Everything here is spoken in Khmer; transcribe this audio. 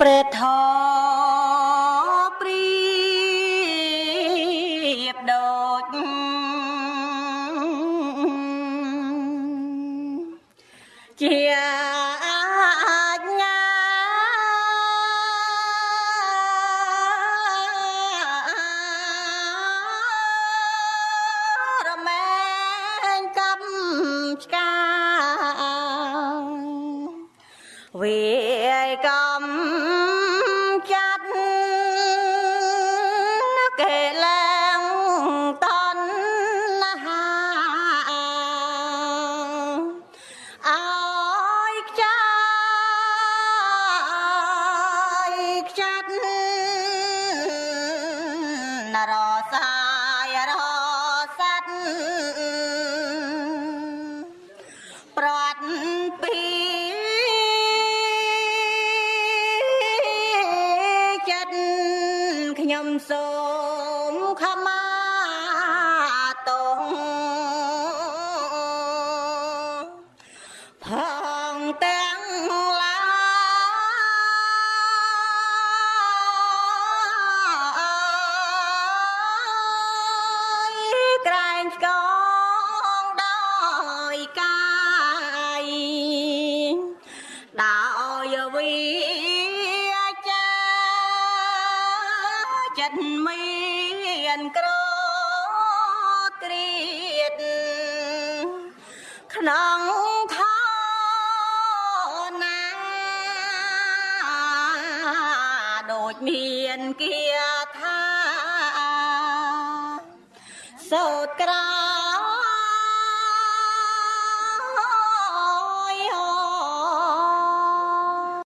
ព្រះធម៌ព្រៀបដូចជា វាកំ ខ្ញុំសូមខមាទោសផងទាំងឡាយក្រែងឆ្កងដោយកាយដោយវិ ចិត្តមានក្រគ្រៀតក្នុងខណាដូចមានគាថាសោតក្រា